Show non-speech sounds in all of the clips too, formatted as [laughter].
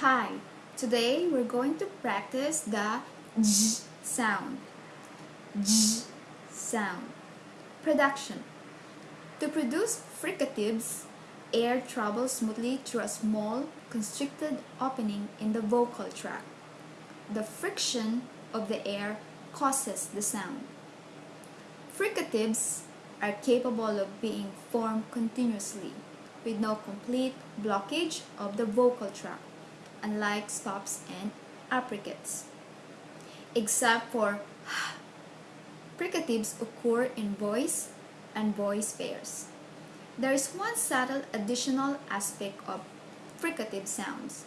Hi, today we're going to practice the j sound. J sound. Production. To produce fricatives, air travels smoothly through a small, constricted opening in the vocal tract. The friction of the air causes the sound. Fricatives are capable of being formed continuously with no complete blockage of the vocal tract unlike stops and affricates. Except for [sighs] fricatives occur in voice and voice pairs. There is one subtle additional aspect of fricative sounds.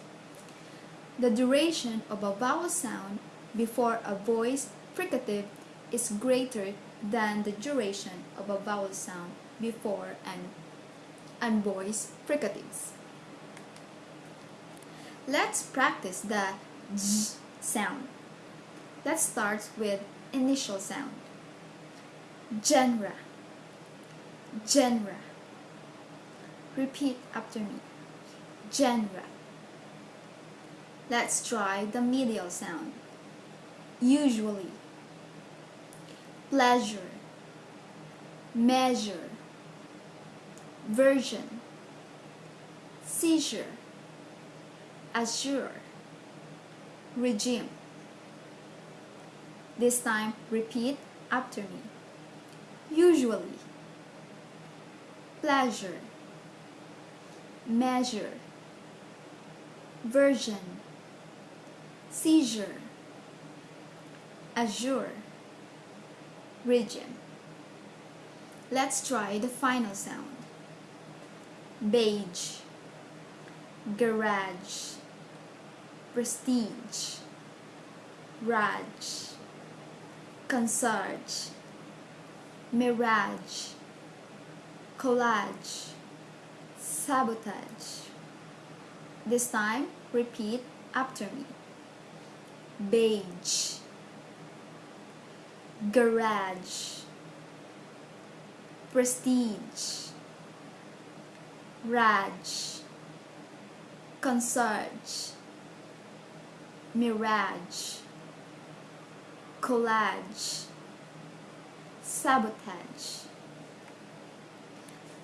The duration of a vowel sound before a voice fricative is greater than the duration of a vowel sound before an unvoiced fricatives. Let's practice the z sound. Let's start with initial sound. Genre. Genre. Repeat after me. Genre. Let's try the medial sound. Usually. Pleasure. Measure. Version. Seizure assure, regime. This time, repeat after me. Usually, pleasure, measure, version, seizure, azure, region. Let's try the final sound. Beige, garage, prestige, Raj, concierge, mirage, collage, sabotage. This time, repeat after me. Beige, garage, prestige, Raj, concierge, mirage, collage, sabotage.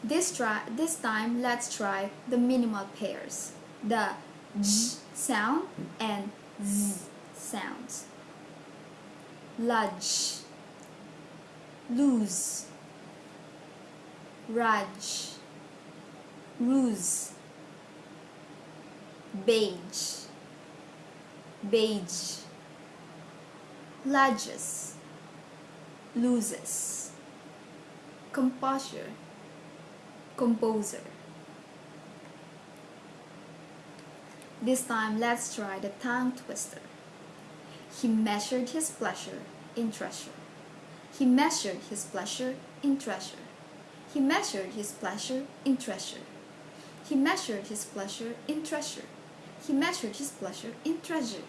This, try, this time, let's try the minimal pairs, the j sound and z sounds. Ludge, lose, raj, ruse, beige beige, lodges, loses, composure, composer. This time, let's try the tongue twister. He measured his pleasure in treasure. He measured his pleasure in treasure. He measured his pleasure in treasure. He measured his pleasure in treasure. He measured his pleasure in treasure.